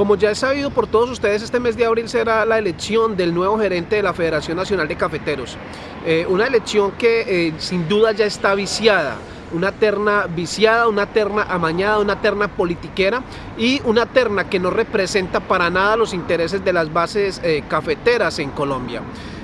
Como ya es sabido por todos ustedes, este mes de abril será la elección del nuevo gerente de la Federación Nacional de Cafeteros. Eh, una elección que eh, sin duda ya está viciada una terna viciada, una terna amañada, una terna politiquera y una terna que no representa para nada los intereses de las bases eh, cafeteras en Colombia.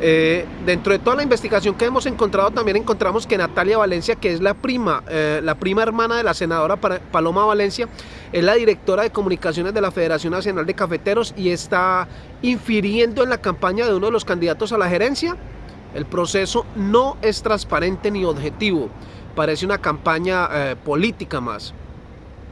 Eh, dentro de toda la investigación que hemos encontrado también encontramos que Natalia Valencia, que es la prima, eh, la prima hermana de la senadora Paloma Valencia, es la directora de comunicaciones de la Federación Nacional de Cafeteros y está infiriendo en la campaña de uno de los candidatos a la gerencia. El proceso no es transparente ni objetivo, parece una campaña eh, política más.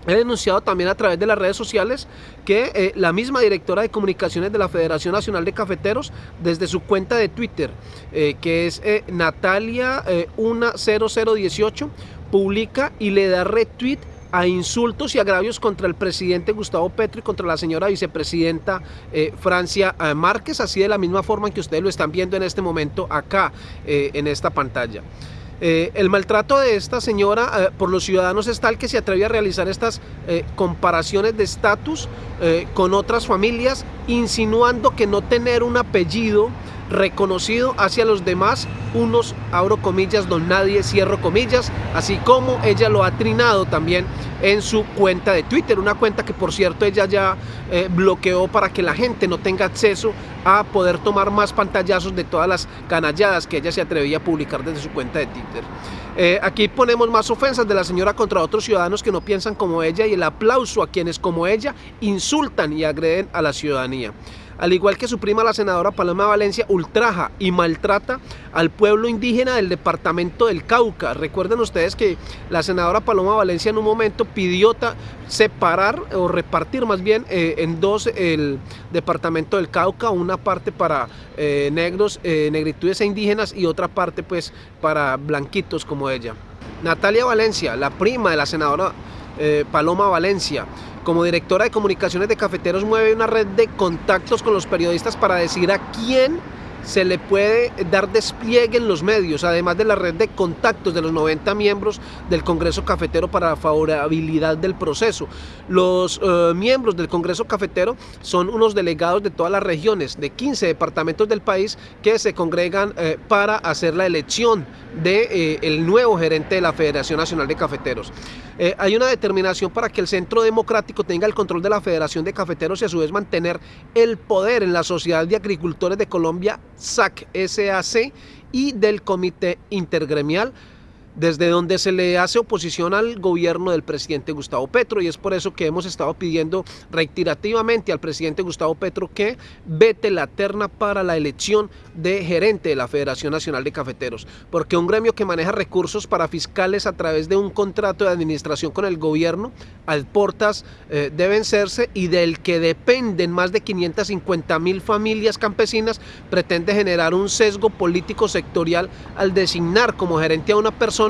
He denunciado también a través de las redes sociales que eh, la misma directora de comunicaciones de la Federación Nacional de Cafeteros, desde su cuenta de Twitter, eh, que es eh, Natalia10018, publica y le da retweet a insultos y agravios contra el presidente Gustavo Petro y contra la señora vicepresidenta Francia Márquez, así de la misma forma que ustedes lo están viendo en este momento acá en esta pantalla. Eh, el maltrato de esta señora eh, por los ciudadanos es tal que se atreve a realizar estas eh, comparaciones de estatus con otras familias, insinuando que no tener un apellido reconocido hacia los demás, unos abro comillas, don nadie, cierro comillas, así como ella lo ha trinado también en su cuenta de Twitter, una cuenta que por cierto ella ya bloqueó para que la gente no tenga acceso a poder tomar más pantallazos de todas las canalladas que ella se atrevía a publicar desde su cuenta de Twitter. Eh, aquí ponemos más ofensas de la señora contra otros ciudadanos que no piensan como ella y el aplauso a quienes como ella insultan y agreden a la ciudadanía al igual que su prima la senadora Paloma Valencia, ultraja y maltrata al pueblo indígena del departamento del Cauca. Recuerden ustedes que la senadora Paloma Valencia en un momento pidió separar o repartir más bien eh, en dos el departamento del Cauca, una parte para eh, negros, eh, negritudes e indígenas y otra parte pues para blanquitos como ella. Natalia Valencia, la prima de la senadora Paloma Valencia, como directora de comunicaciones de Cafeteros mueve una red de contactos con los periodistas para decir a quién se le puede dar despliegue en los medios, además de la red de contactos de los 90 miembros del Congreso Cafetero para la favorabilidad del proceso. Los eh, miembros del Congreso Cafetero son unos delegados de todas las regiones, de 15 departamentos del país, que se congregan eh, para hacer la elección del de, eh, nuevo gerente de la Federación Nacional de Cafeteros. hay una determinación para que el Centro Democrático tenga el control de la Federación de Cafeteros y a su vez mantener el poder en la Sociedad de Agricultores de Colombia SAC, SAC y del Comité Intergremial desde donde se le hace oposición al gobierno del presidente Gustavo Petro y es por eso que hemos estado pidiendo reiterativamente al presidente Gustavo Petro que vete la terna para la elección de gerente de la Federación Nacional de Cafeteros, porque un gremio que maneja recursos para fiscales a través de un contrato de administración con el gobierno, al portas eh, de y del que dependen más de 550 mil familias campesinas, pretende generar un sesgo político sectorial al designar como gerente a una persona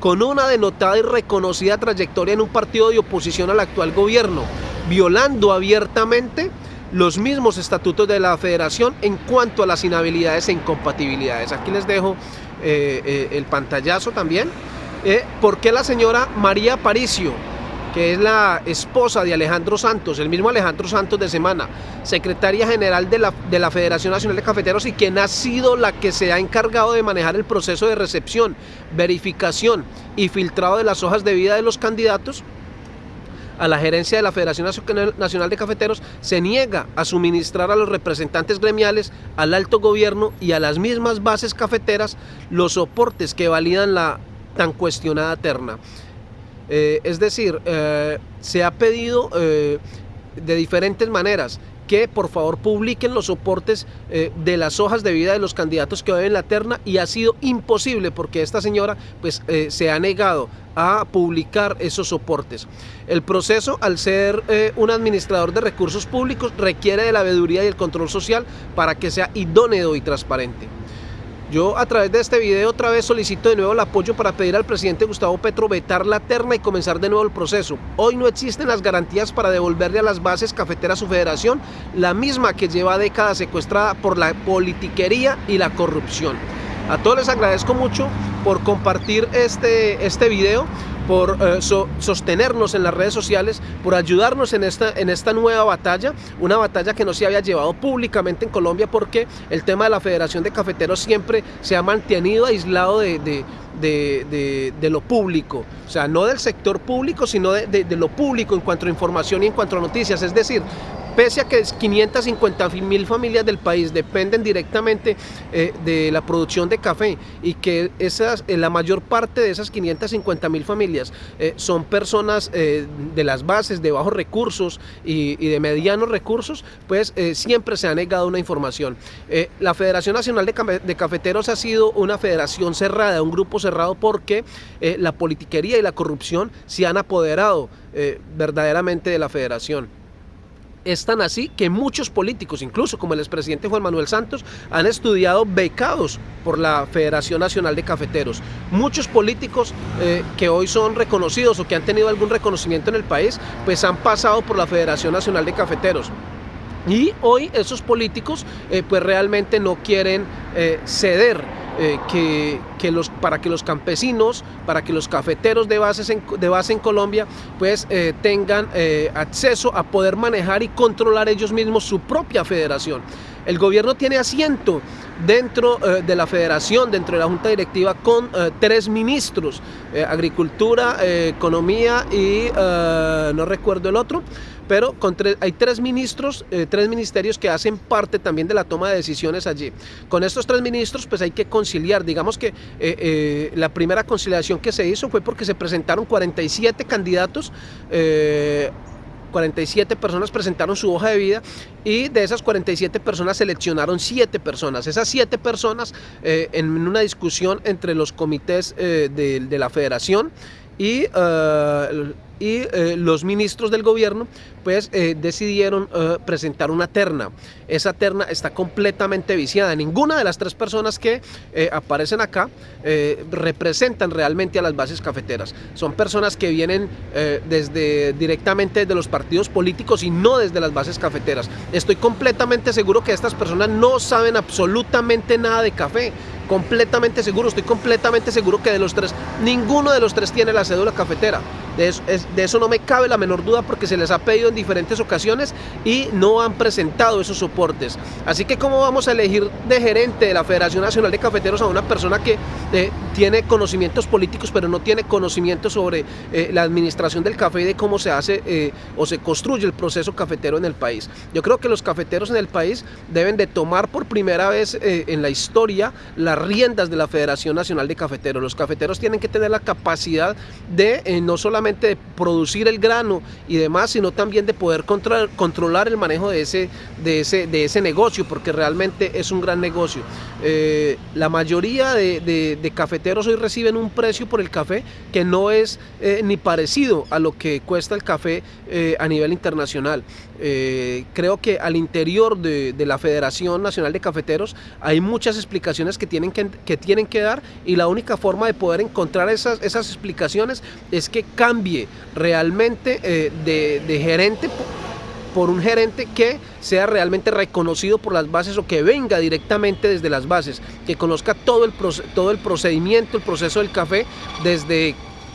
con una denotada y reconocida trayectoria en un partido de oposición al actual gobierno, violando abiertamente los mismos estatutos de la federación en cuanto a las inhabilidades e incompatibilidades. Aquí les dejo eh, eh, el pantallazo también. Eh, ¿Por qué la señora María Paricio? Que es la esposa de Alejandro Santos, el mismo Alejandro Santos de Semana, secretaria general de la, de la Federación Nacional de Cafeteros y quien ha sido la que se ha encargado de manejar el proceso de recepción, verificación y filtrado de las hojas de vida de los candidatos, a la gerencia de la Federación Nacional de Cafeteros se niega a suministrar a los representantes gremiales, al alto gobierno y a las mismas bases cafeteras los soportes que validan la tan cuestionada terna. Eh, es decir, eh, se ha pedido eh, de diferentes maneras que por favor publiquen los soportes de las hojas de vida de los candidatos que hoy en la terna y ha sido imposible porque esta señora pues se ha negado a publicar esos soportes. El proceso, al ser un administrador de recursos públicos, requiere de la veeduría y el control social para que sea idóneo y transparente. Yo a través de este video otra vez solicito de nuevo el apoyo para pedir al presidente Gustavo Petro vetar la terna y comenzar de nuevo el proceso. Hoy no existen las garantías para devolverle a las bases cafeteras su federación, la misma que lleva décadas secuestrada por la politiquería y la corrupción. A todos les agradezco mucho por compartir este, este video. Por eh, sostenernos en las redes sociales, por ayudarnos en esta, en esta nueva batalla, una batalla que no se había llevado públicamente en Colombia porque el tema de la Federación de Cafeteros siempre se ha mantenido aislado de, de, lo público, o sea, no del sector público, sino de, lo público en cuanto a información y en cuanto a noticias, es decir, Pese a que 550 mil familias del país dependen directamente eh, de la producción de café y que esas, eh, la mayor parte de esas 550 mil familias eh, son personas de las bases, de bajos recursos y, de medianos recursos, pues siempre se ha negado una información. la Federación Nacional de, Cafeteros ha sido una federación cerrada, un grupo cerrado porque la politiquería y la corrupción se han apoderado verdaderamente de la federación es tan así que muchos políticos, incluso como el expresidente Juan Manuel Santos, han estudiado becados por la Federación Nacional de Cafeteros. Muchos políticos eh, que hoy son reconocidos o que han tenido algún reconocimiento en el país, pues han pasado por la Federación Nacional de Cafeteros. Y hoy esos políticos eh, pues realmente no quieren eh, ceder eh, que, los, para que los campesinos, para que los cafeteros de, bases de base en Colombia pues eh, tengan eh, acceso a poder manejar y controlar ellos mismos su propia federación. El gobierno tiene asiento dentro de la federación, dentro de la junta directiva, con tres ministros, agricultura, economía y no recuerdo el otro, pero hay tres ministros, eh, tres ministerios que hacen parte también de la toma de decisiones allí. Con estos tres ministros pues hay que conciliar, digamos que eh, eh, la primera conciliación que se hizo fue porque se presentaron 47 candidatos 47 personas presentaron su hoja de vida y de esas 47 personas seleccionaron 7 personas. Esas 7 personas en una discusión entre los comités de, la federación y y eh, los ministros del gobierno pues eh, decidieron eh, presentar una terna. Esa terna está completamente viciada. Ninguna de las tres personas que aparecen acá representan realmente a las bases cafeteras. Son personas que vienen desde directamente desde los partidos políticos y no desde las bases cafeteras. Estoy completamente seguro que estas personas no saben absolutamente nada de café completamente seguro, estoy completamente seguro que de los tres, ninguno de los tres tiene la cédula cafetera. De eso, de eso no me cabe la menor duda porque se les ha pedido en diferentes ocasiones y no han presentado esos soportes. Así que cómo vamos a elegir de gerente de la Federación Nacional de Cafeteros a una persona que eh, tiene conocimientos políticos pero no tiene conocimiento sobre eh, la administración del café y de cómo se hace eh, o se construye el proceso cafetero en el país. Yo creo que los cafeteros en el país deben de tomar por primera vez en la historia las riendas de la Federación Nacional de Cafeteros. Los cafeteros tienen que tener la capacidad de no solamente producir el grano y demás, sino también de poder controlar el manejo de ese, de, ese, de ese negocio, porque realmente es un gran negocio. Eh, la mayoría de, cafeteros hoy reciben un precio por el café que no es eh, ni parecido a lo que cuesta el café eh, a nivel internacional. creo que al interior de, la Federación Nacional de Cafeteros hay muchas explicaciones que tienen que, que, tienen que dar y la única forma de poder encontrar esas, esas explicaciones es que cambie realmente eh, de, gerente por un gerente que sea realmente reconocido por las bases o que venga directamente desde las bases, que conozca todo el, todo el procedimiento, el proceso del café, desde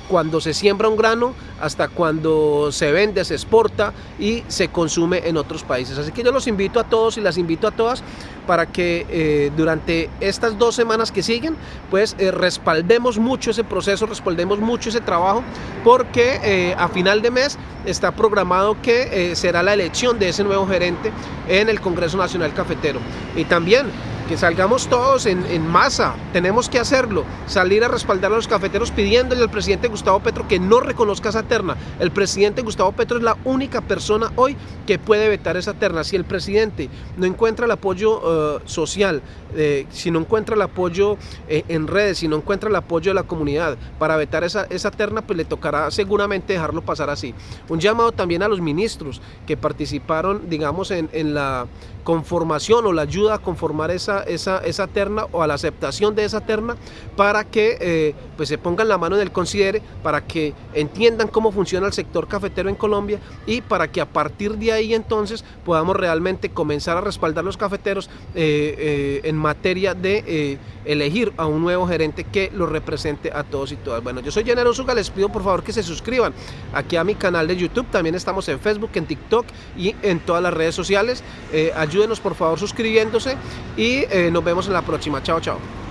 cuando se siembra un grano hasta cuando se vende, se exporta y se consume en otros países. Así que yo los invito a todos y las invito a todas para que eh, durante estas dos semanas que siguen, pues eh, respaldemos mucho ese proceso, respaldemos mucho ese trabajo, porque eh, a final de mes está programado que será la elección de ese nuevo gerente en el Congreso Nacional Cafetero. Y también que salgamos todos en, masa, tenemos que hacerlo, salir a respaldar a los cafeteros pidiéndole al presidente Gustavo Petro que no reconozca esa terna. El presidente Gustavo Petro es la única persona hoy que puede vetar esa terna. Si el presidente no encuentra el apoyo eh, social, eh, si no encuentra el apoyo eh, en redes, si no encuentra el apoyo de la comunidad para vetar esa, esa terna, pues le tocará seguramente dejarlo pasar así. Un llamado también a los ministros que participaron, digamos, en, en la conformación o la ayuda a conformar esa esa, esa, terna o a la aceptación de esa terna para que eh, pues se pongan la mano en el considere, para que entiendan cómo funciona el sector cafetero en Colombia y para que a partir de ahí entonces podamos realmente comenzar a respaldar los cafeteros eh, eh, en materia de elegir a un nuevo gerente que los represente a todos y todas. Bueno, yo soy Llanero Zuga, les pido por favor que se suscriban aquí a mi canal de YouTube, también estamos en Facebook, en TikTok y en todas las redes sociales. ayúdenos por favor suscribiéndose y nos vemos en la próxima. Chao, chao.